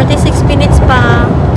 46 minutes pa.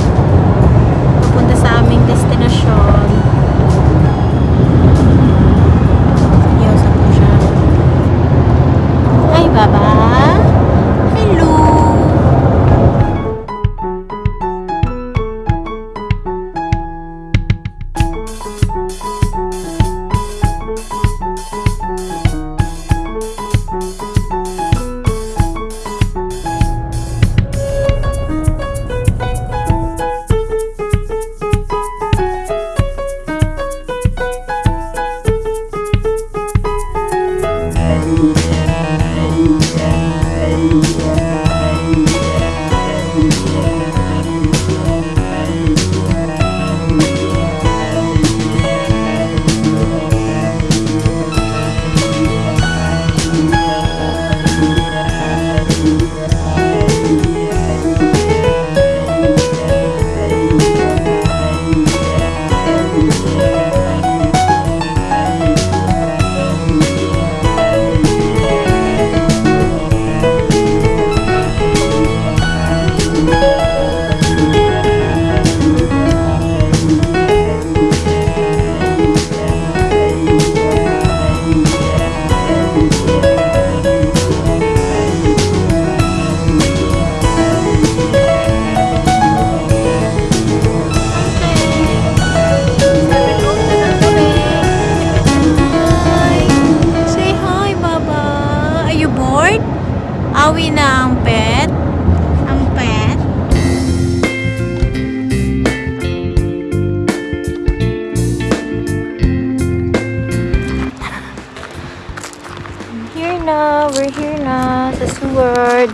Na sa Seward.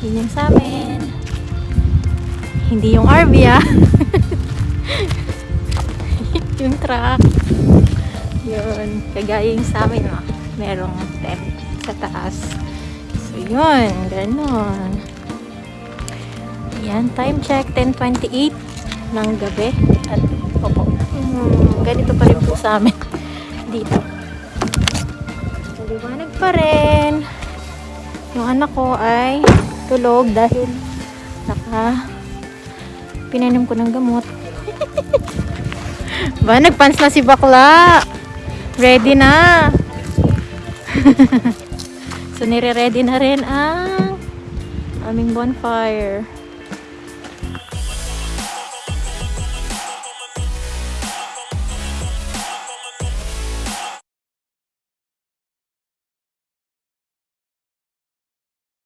Yun yung sa amin. Hindi yung RV ah. yung truck. Yun. Kagaya yung sa amin, oh. merong tent sa taas. So, yun. Ganon. Yan. Time check. 10.28 ng gabi. At, opo. Hmm, ganito pa rin po sa amin. Dito. Maliwanag pa rin. Yung anak ko ay tulog dahil naka pinainom ko ng gamot. Ba, nagpants na si bakla. Ready na. so, nire-ready na rin ang aming bonfire.